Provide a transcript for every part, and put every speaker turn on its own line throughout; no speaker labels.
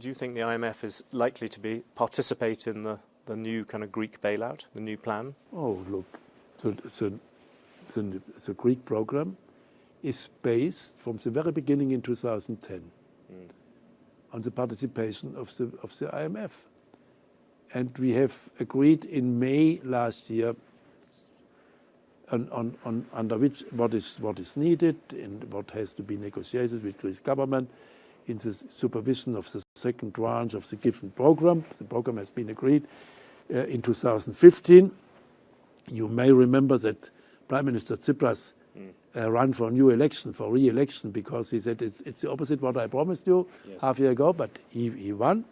do you think the IMF is likely to be participate in the, the new kind of Greek bailout, the new plan?
Oh, look, the, the, the, the Greek program is based from the very beginning in 2010 mm. on the participation of the, of the IMF. And we have agreed in May last year on, on, on, under which what is, what is needed and what has to be negotiated with Greece government in the supervision of the second tranche of the given program. The program has been agreed uh, in 2015. You may remember that Prime Minister Tsipras mm. uh, ran for a new election, for re-election, because he said it's, it's, the opposite what I promised you yes. half a year ago, but he, he won.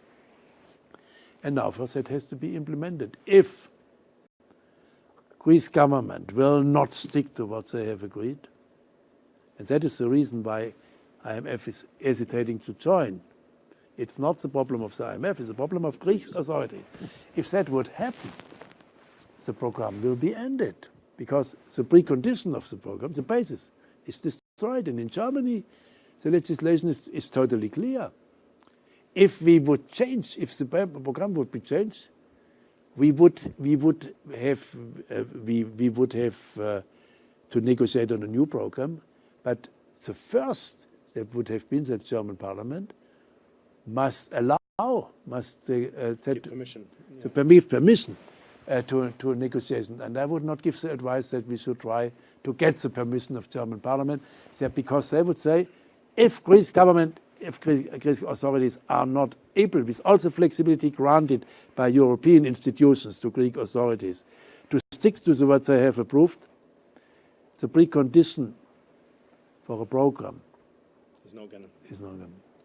And now first that has to be implemented. If Greece government will not stick to what they have agreed, and that is the reason why IMF is hesitating to join. It's not the problem of the IMF, it's the problem of Greek authority. If that would happen, the program will be ended because the precondition of the program, the basis, is destroyed. And in Germany, the legislation is, is totally clear. If we would change, if the program would be changed, we would we would have uh, we we would have uh, to negotiate on a new program, but the first that would have been that German Parliament must allow, must uh,
set permission.
to yeah. permit permission uh, to, to negotiation. And I would not give the advice that we should try to get the permission of German Parliament, because they would say, if Greece government, if Greek authorities are not able, with all the flexibility granted by European institutions to Greek authorities, to stick to the, what they have approved, the precondition for a program
is not going
to.